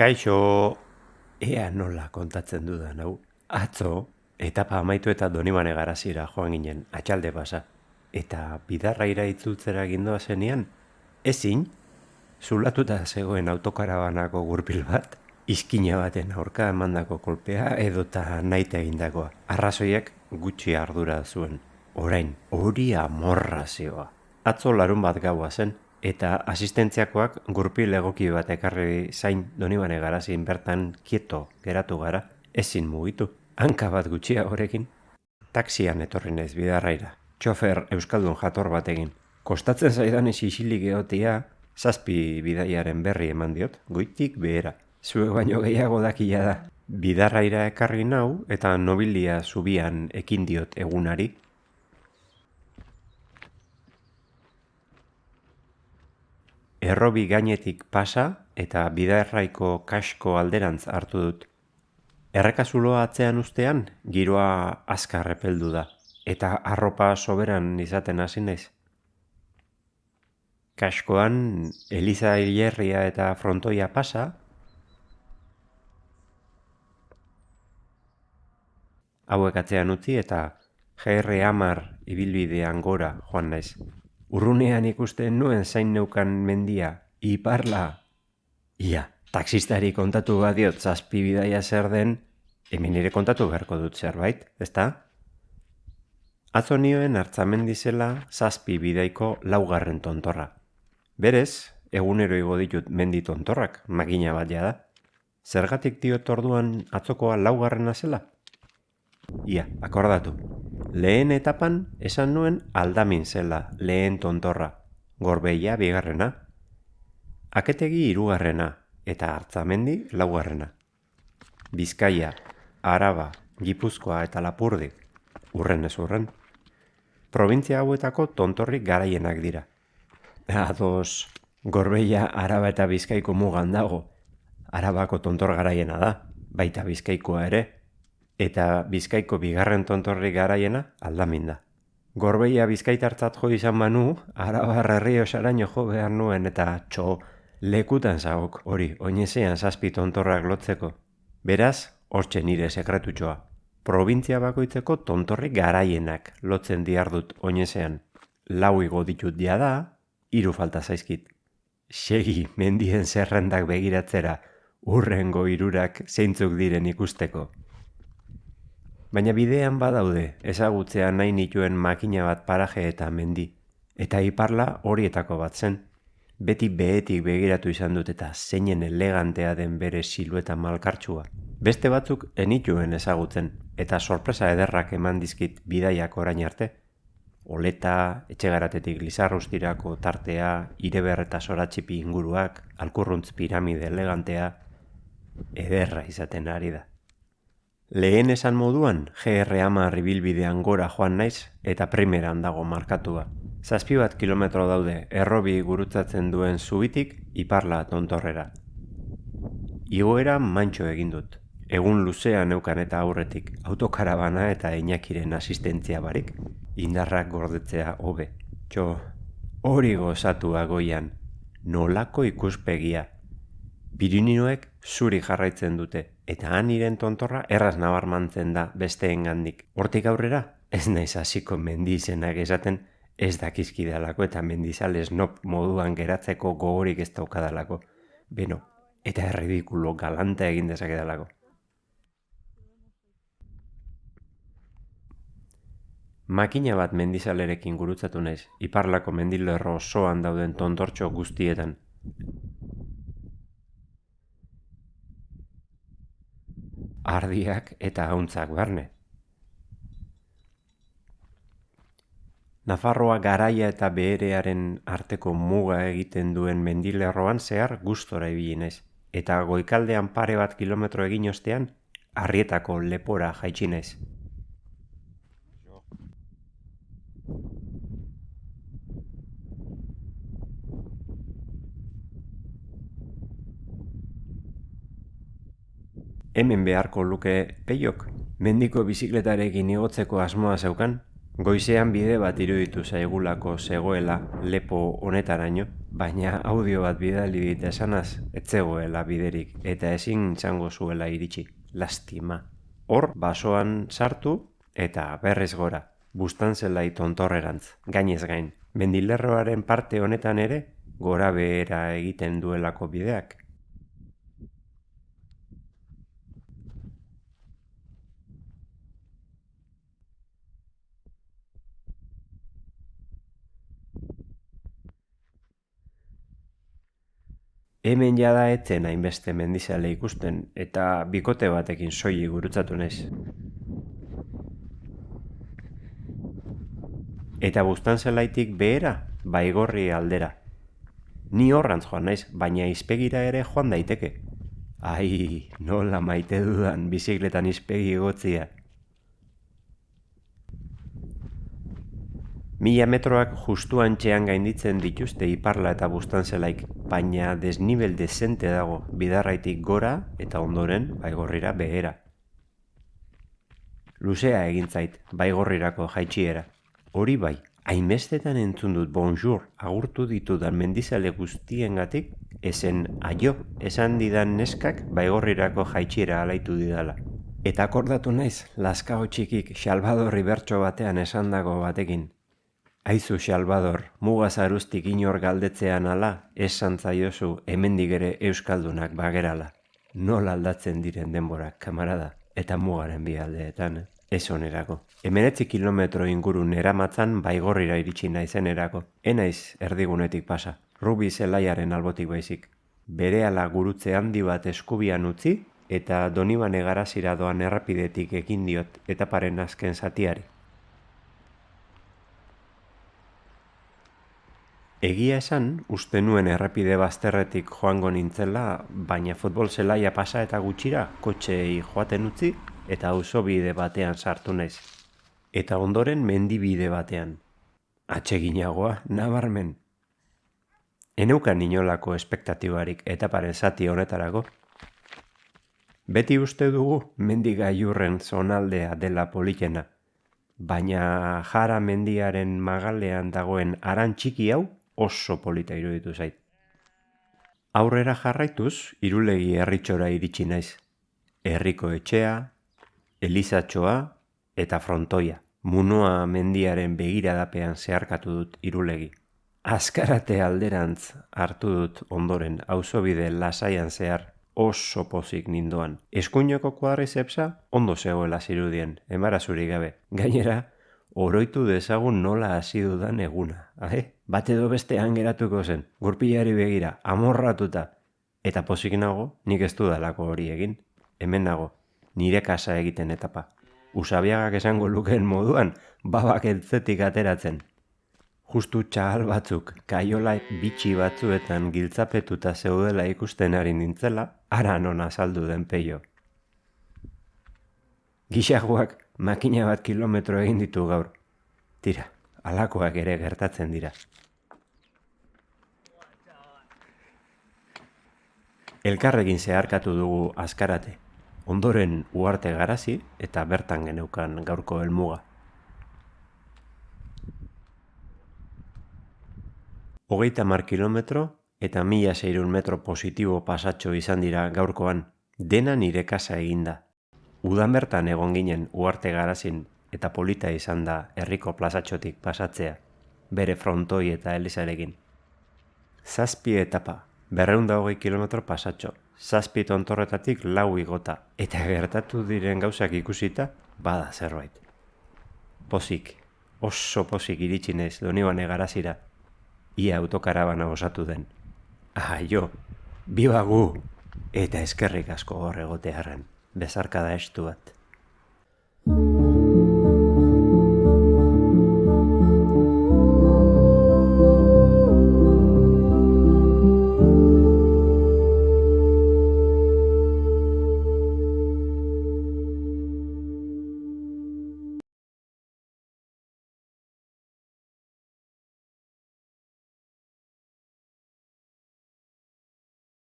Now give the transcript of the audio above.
Kaixo, ea nola kontatzen dudan hau. Atzo, etapa amaitu eta donibane garazira joan ginen, atxalde pasa. Eta bidarraira itzultzera gindoa zenian, ezin, zulatuta zegoen autokarabanako gurpil bat, izkina baten aurka emandako kolpea edota naite egindakoa. Arrazoiak gutxi ardura zuen. Orain, hori amorrazioa. Atzo larun bat gaua zen, eta asistentziakoak gurpil egoki bat ekarri zain donibane garazin bertan kieto geratu gara, ezin mugitu. Hanka bat gutxia horekin. Taxian etorri naiz bidarraira. Txofer Euskaldun jator batekin. Kostatzen zaidan isilik egotia, zazpi bidaiaren berri eman diot, goitik behera. Zue baino gehiago dakia da. Bidarraira ekarri nau eta nobilia zubian ekin diot egunari. Errobi gainetik pasa eta bidarraiko kasko alderantz hartu dut. Errekazuloa atzean ustean, giroa azkar repeldu da, eta arropa soberan izaten hasi naiz. Kaskoan, Eliza Hilerria eta frontoia pasa, hauek atzean utzi eta GR Amar ibilbidean gora joan naiz. Urrunean ikusten nuen zain neukan mendia, iparla. Ia, taksistari kontatu badiot zazpi bidaia zer den, hemen ere kontatu beharko dut zerbait, ezta? Atzo nioen hartzamendi zela zazpi bidaiko laugarren tontorra. Berez, egunero igo ditut mendi tontorrak, makina bat da. Zergatik diot orduan atzokoa laugarrena zela? Ia, akordatu. Lehen etapan esan nuen aldamin zela lehen tontorra, gorbeia bigarrena. Aketegi hirugarrena eta hartzamendi laugarrena. Bizkaia, Araba, Gipuzkoa eta Lapurdi, urren ez urren. Provintzia hauetako tontorrik garaienak dira. Ados, gorbeia Araba eta Bizkaiko mugan dago. Arabako tontor garaiena da, baita Bizkaikoa ere eta bizkaiko bigarren tontorri garaiena aldamin da. Gorbeia bizkaitartzat jo izan manu, arabar herri osaraino jo behar nuen eta txo lekutan zagok hori oinezean zazpi tontorrak lotzeko. Beraz, hortxe nire sekretutxoa. Provintzia bakoitzeko tontorri garaienak lotzen diardut oinezean. Lau igo ditut dia da, hiru falta zaizkit. Segi mendien zerrendak begiratzera, urrengo irurak zeintzuk diren ikusteko. Baina bidean badaude ezagutzea nahi nituen makina bat paraje eta mendi. Eta iparla horietako bat zen. Beti behetik begiratu izan dut eta zeinen elegantea den bere silueta malkartsua. Beste batzuk enituen ezagutzen eta sorpresa ederrak eman dizkit bidaiak orain arte. Oleta, etxegaratetik lizarrustirako tartea, ireber eta soratxipi inguruak, alkurruntz piramide elegantea, ederra izaten ari da. Lehen esan moduan, GR ama ribilbidean gora joan naiz eta primeran dago markatua. Zazpi bat kilometro daude errobi gurutzatzen duen zubitik iparla tontorrera. Igoera mantxo egin dut. Egun luzea neukan eta aurretik autokarabana eta inakiren asistentzia barik, indarrak gordetzea hobe. Txo, hori gozatu agoian, nolako ikuspegia. Pirininoek zuri jarraitzen dute, eta han iren tontorra erraz nabarmantzen da besteengandik. Hortik aurrera, ez naiz hasiko mendizenak esaten ez dakizkidalako eta mendizales nop moduan geratzeko gogorik ez daukadalako. Beno, eta erridikulo galanta egin dezakedalako. Makina bat mendizalerekin gurutzatu naiz, iparlako mendilerro osoan dauden tontortxo guztietan. Ardiak eta hauntzak barne. Nafarroa garaia eta beherearen arteko muga egiten duen mendilerroan zehar gustora ibili eta goikaldean pare bat kilometro egin ostean arrietako lepora jaitsi hemen beharko luke peiok. Mendiko bizikletarekin igotzeko asmoa zeukan, goizean bide bat iruditu zaigulako zegoela lepo honetaraino, baina audio bat bidali dit esanaz, etzegoela biderik eta ezin txango zuela iritsi, lastima. Hor, basoan sartu eta berrez gora, bustan zela tontorrerantz, gainez gain. Mendilerroaren parte honetan ere, gora behera egiten duelako bideak. Hemen jada etzen hainbeste mendizale ikusten eta bikote batekin soili gurutzatu naiz. Eta bustan zelaitik behera, baigorri aldera. Ni horrantz joan naiz, baina izpegira ere joan daiteke. Ai, nola maite dudan bizikletan izpegi gotzia. Mila metroak justu antxean gainditzen dituzte iparla eta bustan zelaik, baina desnibel desente dago bidarraitik gora eta ondoren baigorrira behera. Luzea egin zait, baigorrirako jaitxiera. Hori bai, hainbestetan entzun dut bonjour agurtu ditudan mendizale guztiengatik, esen aio esan didan neskak baigorrirako jaitxiera alaitu didala. Eta akordatu naiz, laskao txikik xalbadorri bertso batean esan dago batekin, Aizu Salvador, mugaz arustik inor galdetzean ala, esan zaiozu hemendik ere euskaldunak bagerala. Nola aldatzen diren denborak, kamarada, eta mugaren bi aldeetan, ez onerako. Hemenetzi kilometro inguru neramatzan baigorrira iritsi naizen erako. Enaiz erdigunetik pasa, rubi zelaiaren albotik baizik. Bere ala gurutze handi bat eskubian utzi, eta donibane garazira doan errapidetik ekin diot etaparen azken zatiari. Egia esan, uste nuen errepide bazterretik joango nintzela, baina futbol zelaia pasa eta gutxira, kotxei joaten utzi, eta bide batean sartu naiz. Eta ondoren mendibide batean. Atseginagoa, nabarmen. Eneukan inolako espektatibarik eta zati honetarago. Beti uste dugu mendiga jurren zonaldea dela politena, baina jara mendiaren magalean dagoen aran txiki hau oso polita iruditu zait. Aurrera jarraituz, irulegi herritxora iritsi naiz. Herriko etxea, elizatxoa eta frontoia. Munoa mendiaren begiradapean zeharkatu dut irulegi. Azkarate alderantz hartu dut ondoren auzobide lasaian zehar oso pozik nindoan. Eskuinoko kuadrizepsa ondo zegoela zirudien, emarazuri gabe. Gainera, oroitu dezagun nola hasi dudan eguna. Ahe? bat edo bestean geratuko zen, gurpilari begira, amorratuta, eta posik nago, nik ez dudalako hori egin, hemen nago, nire kasa egiten etapa. Usabiagak esango lukeen moduan, babak entzetik ateratzen. Justu txahal batzuk, kaiola bitxi batzuetan giltzapetuta zeudela ikusten ari nintzela, ara nona saldu den peio. Gixagoak makina bat kilometro egin ditu gaur. Tira, alakoak ere gertatzen dira. Elkarregin zeharkatu dugu azkarate, ondoren uarte garazi eta bertan geneukan gaurko helmuga. Hogeita mar kilometro eta mila zeirun metro positibo pasatxo izan dira gaurkoan, dena nire kasa eginda. Udan bertan egon ginen uarte garazin eta polita izan da herriko plazatxotik pasatzea, bere frontoi eta elizarekin. Zazpi etapa, berreunda hogei kilometro pasatxo, zazpi tontorretatik lau igota, eta gertatu diren gauzak ikusita, bada zerbait. Pozik, oso pozik iritsinez doni garazira, ia autokarabana osatu den. Ah, jo, bibagu, eta eskerrik asko horregotearen, bezarka da estu bat.